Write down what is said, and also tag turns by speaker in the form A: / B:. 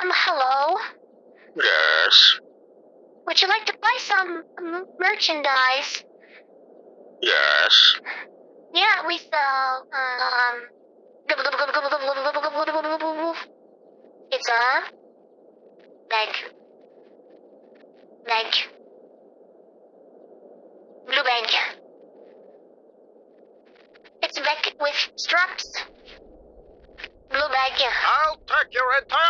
A: Um, hello.
B: Yes.
A: Would you like to buy some m- merchandise?
B: Yes.
A: Yeah, we sell, um... It's a... Like... Like... Blue bag. It's bag with straps. Blue bag.
B: I'll take your entire